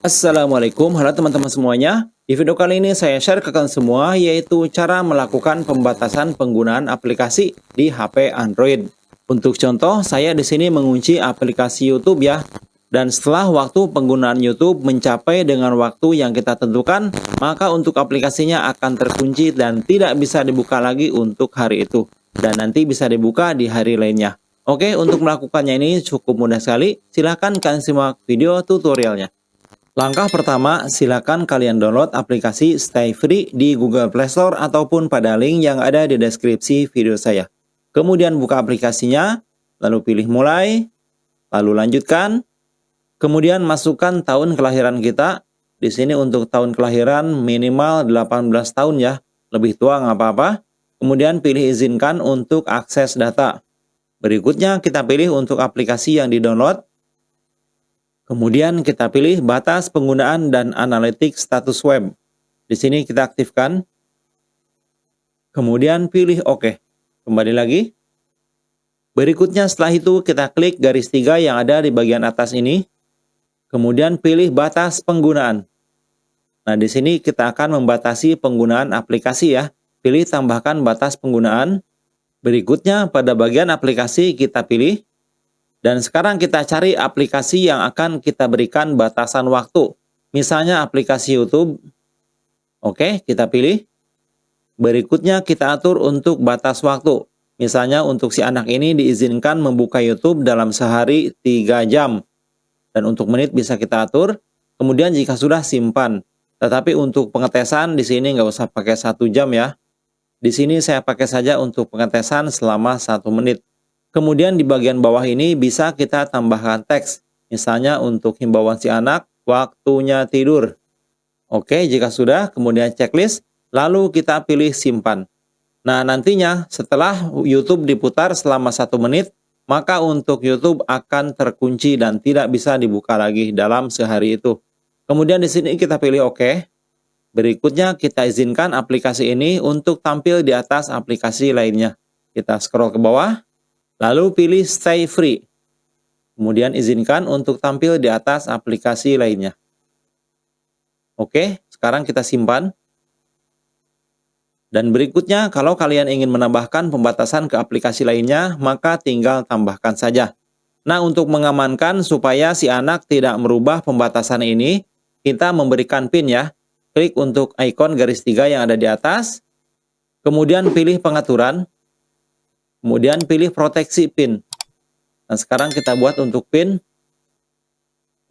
Assalamualaikum, halo teman-teman semuanya. Di video kali ini saya share ke kalian semua yaitu cara melakukan pembatasan penggunaan aplikasi di HP Android. Untuk contoh, saya di sini mengunci aplikasi YouTube ya. Dan setelah waktu penggunaan YouTube mencapai dengan waktu yang kita tentukan, maka untuk aplikasinya akan terkunci dan tidak bisa dibuka lagi untuk hari itu. Dan nanti bisa dibuka di hari lainnya. Oke, untuk melakukannya ini cukup mudah sekali. Silahkan kalian simak video tutorialnya. Langkah pertama, silakan kalian download aplikasi Stay Free di Google Play Store ataupun pada link yang ada di deskripsi video saya. Kemudian buka aplikasinya, lalu pilih mulai, lalu lanjutkan. Kemudian masukkan tahun kelahiran kita. Di sini untuk tahun kelahiran minimal 18 tahun ya, lebih tua nggak apa-apa. Kemudian pilih izinkan untuk akses data. Berikutnya kita pilih untuk aplikasi yang di-download. Kemudian kita pilih batas penggunaan dan analitik status web. Di sini kita aktifkan. Kemudian pilih OK. Kembali lagi. Berikutnya setelah itu kita klik garis tiga yang ada di bagian atas ini. Kemudian pilih batas penggunaan. Nah, di sini kita akan membatasi penggunaan aplikasi ya. Pilih tambahkan batas penggunaan. Berikutnya pada bagian aplikasi kita pilih dan sekarang kita cari aplikasi yang akan kita berikan batasan waktu. Misalnya aplikasi YouTube. Oke, kita pilih. Berikutnya kita atur untuk batas waktu. Misalnya untuk si anak ini diizinkan membuka YouTube dalam sehari 3 jam. Dan untuk menit bisa kita atur. Kemudian jika sudah simpan. Tetapi untuk pengetesan di sini nggak usah pakai satu jam ya. Di sini saya pakai saja untuk pengetesan selama satu menit. Kemudian di bagian bawah ini bisa kita tambahkan teks. Misalnya untuk himbauan si anak, waktunya tidur. Oke, jika sudah, kemudian checklist, lalu kita pilih simpan. Nah, nantinya setelah YouTube diputar selama satu menit, maka untuk YouTube akan terkunci dan tidak bisa dibuka lagi dalam sehari itu. Kemudian di sini kita pilih OK. Berikutnya kita izinkan aplikasi ini untuk tampil di atas aplikasi lainnya. Kita scroll ke bawah. Lalu pilih Stay Free. Kemudian izinkan untuk tampil di atas aplikasi lainnya. Oke, sekarang kita simpan. Dan berikutnya, kalau kalian ingin menambahkan pembatasan ke aplikasi lainnya, maka tinggal tambahkan saja. Nah, untuk mengamankan supaya si anak tidak merubah pembatasan ini, kita memberikan PIN ya. Klik untuk ikon garis tiga yang ada di atas. Kemudian pilih pengaturan. Kemudian pilih proteksi PIN. Nah, sekarang kita buat untuk PIN.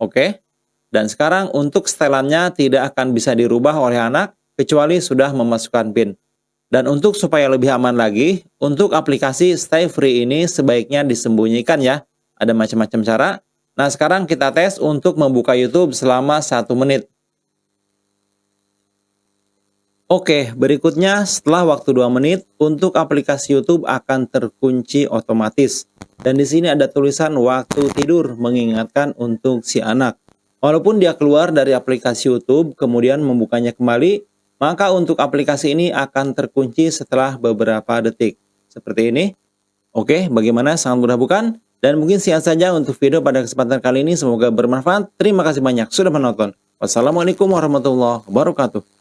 Oke. Dan sekarang untuk setelannya tidak akan bisa dirubah oleh anak kecuali sudah memasukkan PIN. Dan untuk supaya lebih aman lagi, untuk aplikasi Stay Free ini sebaiknya disembunyikan ya. Ada macam-macam cara. Nah, sekarang kita tes untuk membuka YouTube selama satu menit. Oke, berikutnya setelah waktu 2 menit, untuk aplikasi YouTube akan terkunci otomatis. Dan di sini ada tulisan waktu tidur mengingatkan untuk si anak. Walaupun dia keluar dari aplikasi YouTube, kemudian membukanya kembali, maka untuk aplikasi ini akan terkunci setelah beberapa detik. Seperti ini. Oke, bagaimana? Sangat mudah bukan? Dan mungkin sekian saja untuk video pada kesempatan kali ini. Semoga bermanfaat. Terima kasih banyak sudah menonton. Wassalamualaikum warahmatullahi wabarakatuh.